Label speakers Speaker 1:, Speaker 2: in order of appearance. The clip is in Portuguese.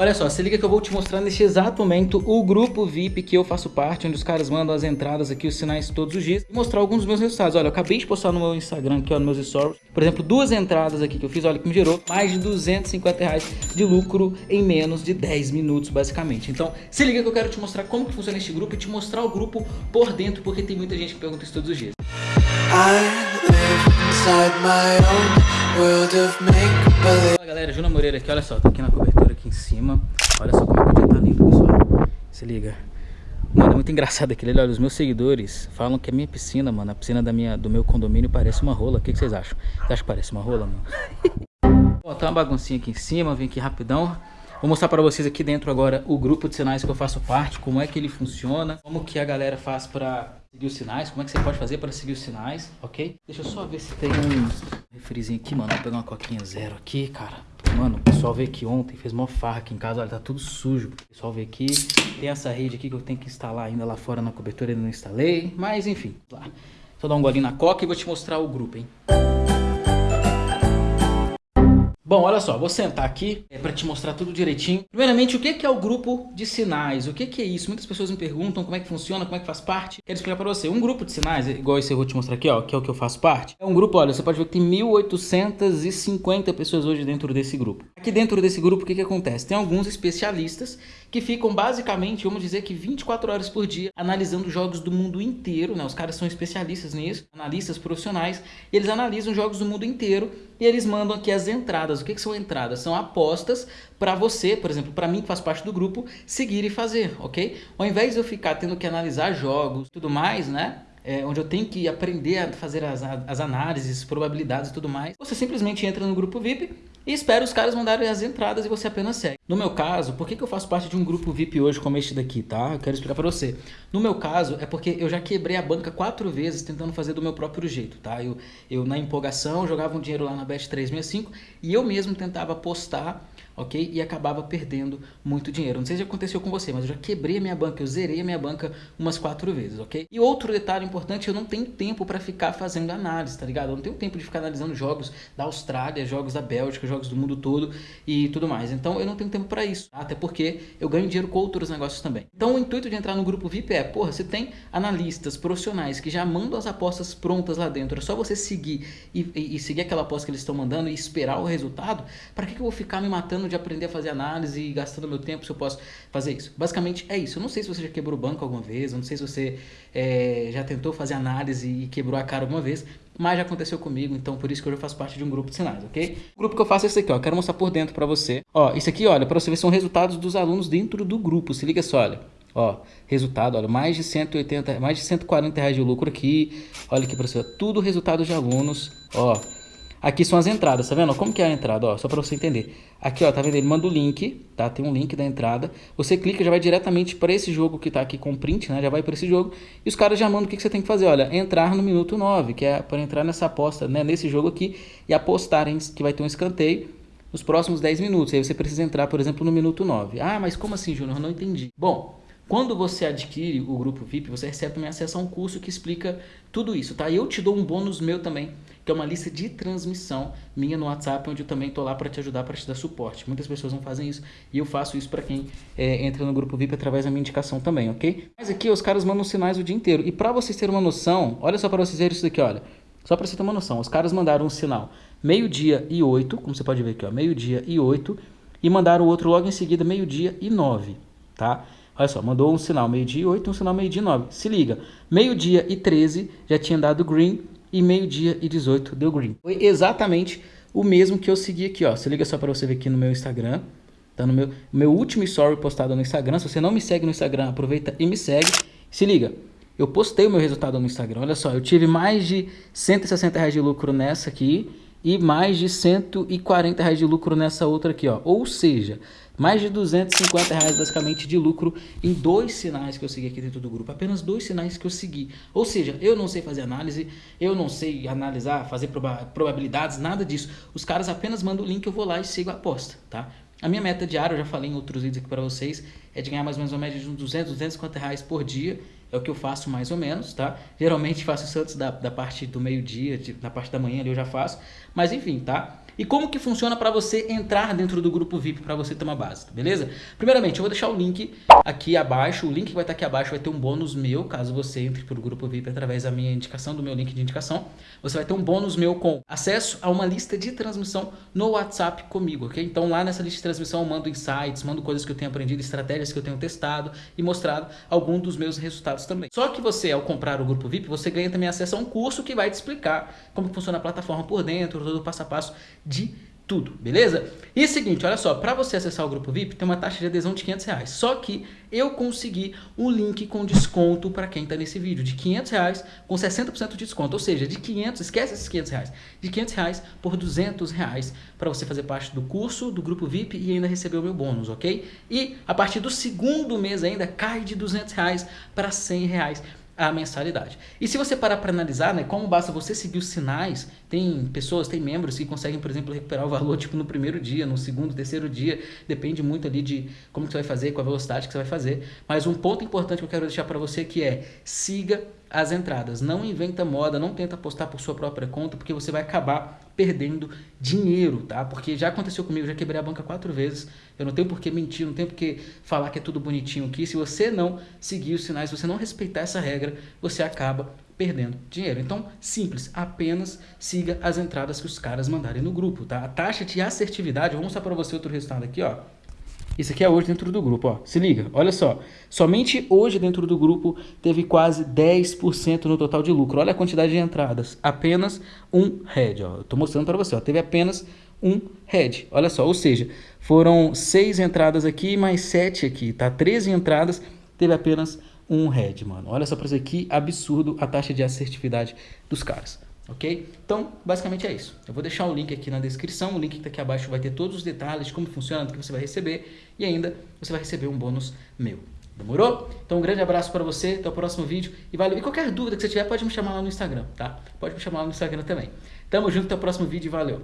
Speaker 1: Olha só, se liga que eu vou te mostrar neste exato momento o grupo VIP que eu faço parte, onde os caras mandam as entradas aqui, os sinais todos os dias, e mostrar alguns dos meus resultados. Olha, eu acabei de postar no meu Instagram aqui, ó, nos meus stories, por exemplo, duas entradas aqui que eu fiz, olha, que me gerou mais de 250 reais de lucro em menos de 10 minutos, basicamente. Então, se liga que eu quero te mostrar como que funciona este grupo e te mostrar o grupo por dentro, porque tem muita gente que pergunta isso todos os dias. Fala galera, Juna Moreira aqui, olha só, tô aqui na cobertura aqui em cima Olha só como é que o dia tá lindo, pessoal Se liga Mano, é muito engraçado aquilo ali, olha, os meus seguidores falam que a minha piscina, mano A piscina da minha, do meu condomínio parece uma rola O que, que vocês acham? Vocês acham que parece uma rola, mano? Ó, tá uma baguncinha aqui em cima, vem aqui rapidão Vou mostrar para vocês aqui dentro agora o grupo de sinais que eu faço parte, como é que ele funciona, como que a galera faz para seguir os sinais, como é que você pode fazer para seguir os sinais, ok? Deixa eu só ver se tem um refrizinho aqui, mano. Vou pegar uma coquinha zero aqui, cara. Mano, o pessoal veio aqui ontem, fez mó farra aqui em casa, olha, tá tudo sujo. O pessoal veio aqui, tem essa rede aqui que eu tenho que instalar ainda lá fora na cobertura, ainda não instalei, mas enfim, lá. Só dar um golinho na coca e vou te mostrar o grupo, hein. Bom, olha só, vou sentar aqui é, para te mostrar tudo direitinho. Primeiramente, o que é o grupo de sinais? O que é isso? Muitas pessoas me perguntam como é que funciona, como é que faz parte. Quero explicar para você. Um grupo de sinais, igual esse eu vou te mostrar aqui, ó, que é o que eu faço parte. É um grupo, olha, você pode ver que tem 1.850 pessoas hoje dentro desse grupo. Aqui dentro desse grupo, o que que acontece? Tem alguns especialistas que ficam basicamente, vamos dizer que 24 horas por dia, analisando jogos do mundo inteiro, né? Os caras são especialistas nisso, analistas profissionais, e eles analisam jogos do mundo inteiro e eles mandam aqui as entradas. O que, que são entradas? São apostas para você, por exemplo, para mim que faz parte do grupo, seguir e fazer, ok? Ao invés de eu ficar tendo que analisar jogos tudo mais, né? É, onde eu tenho que aprender a fazer as, as análises, probabilidades e tudo mais, você simplesmente entra no grupo VIP e espera os caras mandarem as entradas e você apenas segue. No meu caso, por que, que eu faço parte de um grupo VIP hoje como este daqui, tá? Eu quero explicar para você. No meu caso, é porque eu já quebrei a banca quatro vezes tentando fazer do meu próprio jeito, tá? Eu, eu na empolgação, jogava um dinheiro lá na Bet365 e eu mesmo tentava apostar ok? E acabava perdendo muito dinheiro. Não sei se aconteceu com você, mas eu já quebrei a minha banca, eu zerei a minha banca umas quatro vezes, ok? E outro detalhe importante, eu não tenho tempo para ficar fazendo análise, tá ligado? Eu não tenho tempo de ficar analisando jogos da Austrália, jogos da Bélgica, jogos do mundo todo e tudo mais. Então eu não tenho tempo para isso, tá? até porque eu ganho dinheiro com outros negócios também. Então o intuito de entrar no grupo VIP é, porra, você tem analistas profissionais que já mandam as apostas prontas lá dentro, é só você seguir e, e, e seguir aquela aposta que eles estão mandando e esperar o resultado, para que, que eu vou ficar me matando de aprender a fazer análise e gastando meu tempo se eu posso fazer isso. Basicamente é isso. Eu não sei se você já quebrou o banco alguma vez, eu não sei se você é, já tentou fazer análise e quebrou a cara alguma vez, mas já aconteceu comigo, então por isso que eu já faço parte de um grupo de sinais, ok? O grupo que eu faço é esse aqui, ó, quero mostrar por dentro para você. Ó, isso aqui, olha, para você ver são resultados dos alunos dentro do grupo, se liga só, olha. Ó, resultado, olha, mais de 180, mais de 140 reais de lucro aqui. Olha aqui para você, tudo resultado de alunos, ó. Aqui são as entradas, tá vendo? Como que é a entrada, ó, só para você entender. Aqui, ó, tá vendo? Ele manda o link, tá? Tem um link da entrada. Você clica, já vai diretamente para esse jogo que tá aqui com print, né? Já vai para esse jogo. E os caras já mandam o que, que você tem que fazer, olha, entrar no minuto 9, que é para entrar nessa aposta, né? Nesse jogo aqui e apostarem que vai ter um escanteio nos próximos 10 minutos. Aí você precisa entrar, por exemplo, no minuto 9. Ah, mas como assim, Júnior? Não entendi. Bom, quando você adquire o grupo VIP, você recebe também acesso a um curso que explica tudo isso, tá? E eu te dou um bônus meu também, que é uma lista de transmissão minha no WhatsApp, onde eu também tô lá para te ajudar, para te dar suporte. Muitas pessoas não fazem isso e eu faço isso para quem é, entra no grupo VIP através da minha indicação também, ok? Mas aqui os caras mandam sinais o dia inteiro. E para vocês terem uma noção, olha só para vocês verem isso daqui, olha. Só para você ter uma noção, os caras mandaram um sinal meio-dia e 8, como você pode ver aqui, meio-dia e 8, e mandaram o outro logo em seguida meio-dia e 9, tá? Olha só, mandou um sinal meio-dia e 8 um sinal meio-dia e 9. Se liga, meio-dia e 13 já tinha dado green e meio-dia e 18 deu green. Foi exatamente o mesmo que eu segui aqui, ó. Se liga só para você ver aqui no meu Instagram. Tá no meu, meu último story postado no Instagram. Se você não me segue no Instagram, aproveita e me segue. Se liga, eu postei o meu resultado no Instagram. Olha só, eu tive mais de 160 reais de lucro nessa aqui e mais de 140 reais de lucro nessa outra aqui, ó. Ou seja, mais de 250 reais basicamente de lucro em dois sinais que eu segui aqui dentro do grupo. Apenas dois sinais que eu segui. Ou seja, eu não sei fazer análise, eu não sei analisar, fazer proba probabilidades, nada disso. Os caras apenas mandam o link, eu vou lá e sigo a aposta, tá? A minha meta diária, eu já falei em outros vídeos aqui para vocês, é de ganhar mais ou menos uma média de uns 200, 250 reais por dia é o que eu faço mais ou menos, tá? Geralmente faço isso antes da, da parte do meio-dia, da parte da manhã ali eu já faço. Mas enfim, tá? E como que funciona para você entrar dentro do grupo VIP para você ter uma base, beleza? Primeiramente, eu vou deixar o link aqui abaixo, o link que vai estar aqui abaixo vai ter um bônus meu, caso você entre para o grupo VIP através da minha indicação, do meu link de indicação. Você vai ter um bônus meu com acesso a uma lista de transmissão no WhatsApp comigo, ok? Então lá nessa lista de transmissão eu mando insights, mando coisas que eu tenho aprendido, estratégias que eu tenho testado e mostrado algum dos meus resultados também. Só que você, ao comprar o grupo VIP, você ganha também acesso a um curso que vai te explicar como funciona a plataforma por dentro, todo o passo a passo de tudo, beleza? E é seguinte, olha só, para você acessar o grupo VIP tem uma taxa de adesão de 500 reais, só que eu consegui um link com desconto para quem está nesse vídeo, de 500 reais com 60% de desconto, ou seja, de 500, esquece esses 500 reais, de 500 reais por 200 reais para você fazer parte do curso, do grupo VIP e ainda receber o meu bônus, ok? E a partir do segundo mês ainda cai de 200 reais para 100 reais a mensalidade. E se você parar para analisar, né, como basta você seguir os sinais, tem pessoas, tem membros que conseguem, por exemplo, recuperar o valor tipo no primeiro dia, no segundo, terceiro dia, depende muito ali de como que você vai fazer, com a velocidade que você vai fazer. Mas um ponto importante que eu quero deixar para você que é siga as entradas. Não inventa moda, não tenta apostar por sua própria conta, porque você vai acabar perdendo dinheiro, tá? Porque já aconteceu comigo, já quebrei a banca quatro vezes. Eu não tenho por que mentir, não tenho por que falar que é tudo bonitinho aqui. Se você não seguir os sinais, se você não respeitar essa regra, você acaba perdendo dinheiro. Então, simples, apenas siga as entradas que os caras mandarem no grupo, tá? A taxa de assertividade, vou mostrar para você outro resultado aqui, ó. Isso aqui é hoje dentro do grupo, ó. Se liga, olha só. Somente hoje dentro do grupo teve quase 10% no total de lucro. Olha a quantidade de entradas. Apenas um head, ó. Tô mostrando para você, ó. Teve apenas um head. Olha só, ou seja, foram seis entradas aqui mais sete aqui, tá? 13 entradas, teve apenas um head, mano. Olha só para isso aqui, absurdo a taxa de assertividade dos caras ok? Então, basicamente é isso. Eu vou deixar o link aqui na descrição, o link que está aqui abaixo vai ter todos os detalhes de como funciona, do que você vai receber e ainda você vai receber um bônus meu. Demorou? Então um grande abraço para você, até o próximo vídeo e valeu. E qualquer dúvida que você tiver pode me chamar lá no Instagram, tá? Pode me chamar lá no Instagram também. Tamo junto, até o próximo vídeo e valeu.